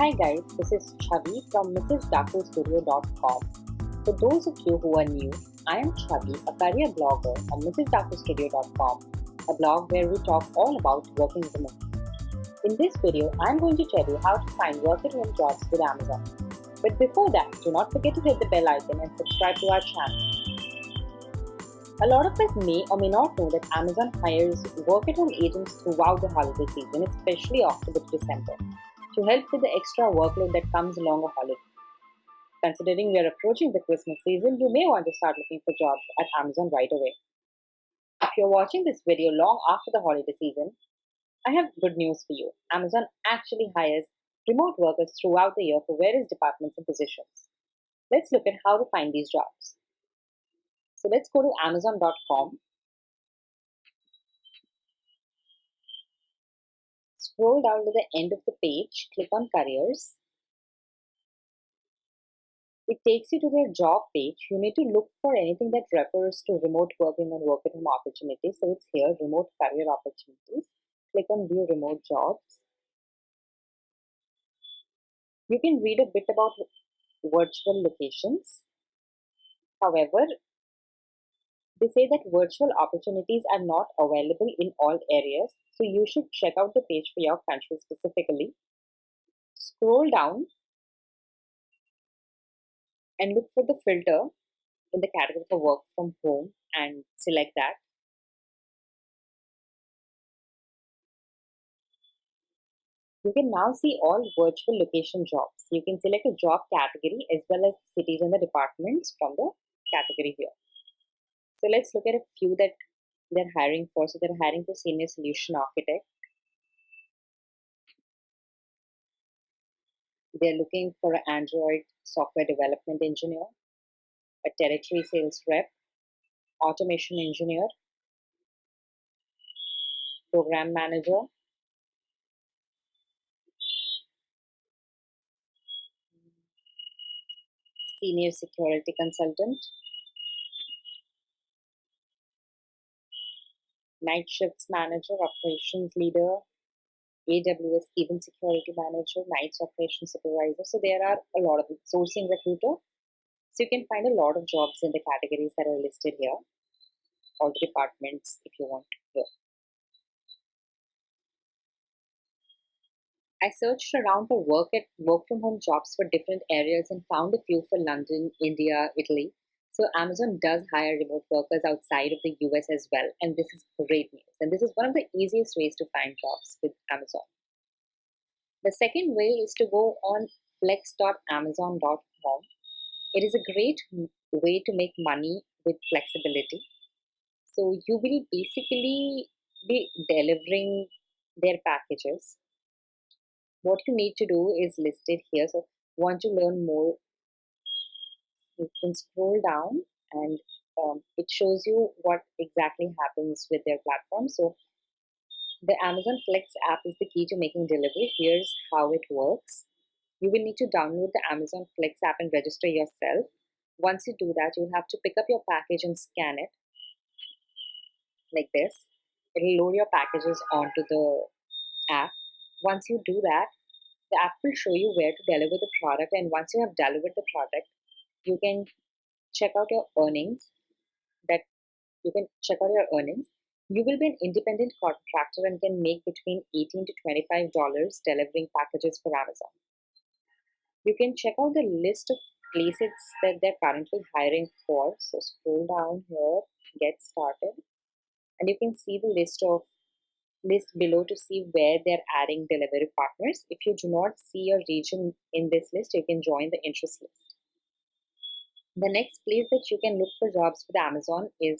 Hi guys, this is Chavi from MrsDakuStudio.com. For those of you who are new, I am Chavi, a career blogger on MrsDakuStudio.com, a blog where we talk all about working women. In this video, I am going to tell you how to find work at home jobs with Amazon. But before that, do not forget to hit the bell icon and subscribe to our channel. A lot of us may or may not know that Amazon hires work at home agents throughout the holiday season, especially October to December, to help with the extra workload that comes along a holiday. Considering we are approaching the Christmas season, you may want to start looking for jobs at Amazon right away. If you're watching this video long after the holiday season, I have good news for you. Amazon actually hires remote workers throughout the year for various departments and positions. Let's look at how to find these jobs. So let's go to amazon.com. Scroll down to the end of the page, click on careers. It takes you to their job page. You need to look for anything that refers to remote working and work at home opportunities. So it's here, remote career opportunities. Click on view remote jobs. You can read a bit about virtual locations. However, they say that virtual opportunities are not available in all areas, so you should check out the page for your country specifically. Scroll down and look for the filter in the category for work from home and select that. You can now see all virtual location jobs. You can select a job category as well as cities and the departments from the category here. So let's look at a few that they're hiring for. So they're hiring for senior solution architect. They're looking for an Android software development engineer, a territory sales rep, automation engineer, program manager, senior security consultant, night shifts manager, operations leader, AWS event security manager, nights operations supervisor. So there are a lot of sourcing recruiter. So you can find a lot of jobs in the categories that are listed here, all the departments if you want. I searched around for work at work from home jobs for different areas and found a few for London, India, Italy. So Amazon does hire remote workers outside of the US as well, and this is great news. And this is one of the easiest ways to find jobs with Amazon. The second way is to go on flex.amazon.com. It is a great way to make money with flexibility. So you will basically be delivering their packages. What you need to do is listed here. So want to learn more you can scroll down and um, it shows you what exactly happens with their platform. So the Amazon Flex app is the key to making delivery. Here's how it works. You will need to download the Amazon Flex app and register yourself. Once you do that, you'll have to pick up your package and scan it like this. It'll load your packages onto the app. Once you do that, the app will show you where to deliver the product. And once you have delivered the product, you can check out your earnings that you can check out your earnings. You will be an independent contractor and can make between 18 to 25 dollars delivering packages for amazon. You can check out the list of places that they're currently hiring for. So scroll down here get started and you can see the list of list below to see where they're adding delivery partners. If you do not see your region in this list you can join the interest list the next place that you can look for jobs with Amazon is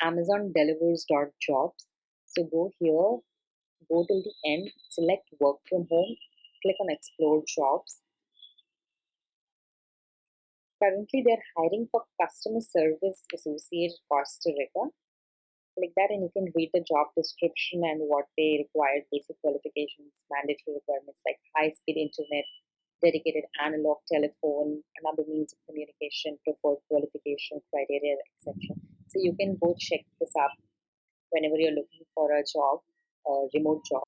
Amazon delivers.jobs. So go here, go till the end, select work from home, click on explore jobs. Currently, they're hiring for customer service associate Costa Rica. Click that and you can read the job description and what they require, basic qualifications, mandatory requirements like high speed internet, dedicated analog telephone, another means of communication, preferred qualification criteria, etc. So you can go check this up whenever you're looking for a job, a remote job.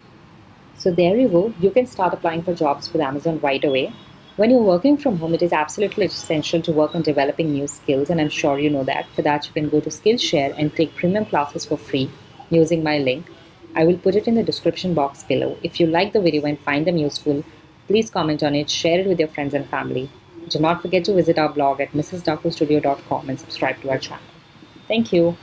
So there you go. You can start applying for jobs with Amazon right away. When you're working from home, it is absolutely essential to work on developing new skills, and I'm sure you know that. For that, you can go to Skillshare and take premium classes for free using my link. I will put it in the description box below. If you like the video and find them useful, please comment on it, share it with your friends and family. Do not forget to visit our blog at mrsdakustudio.com and subscribe to our channel. Thank you.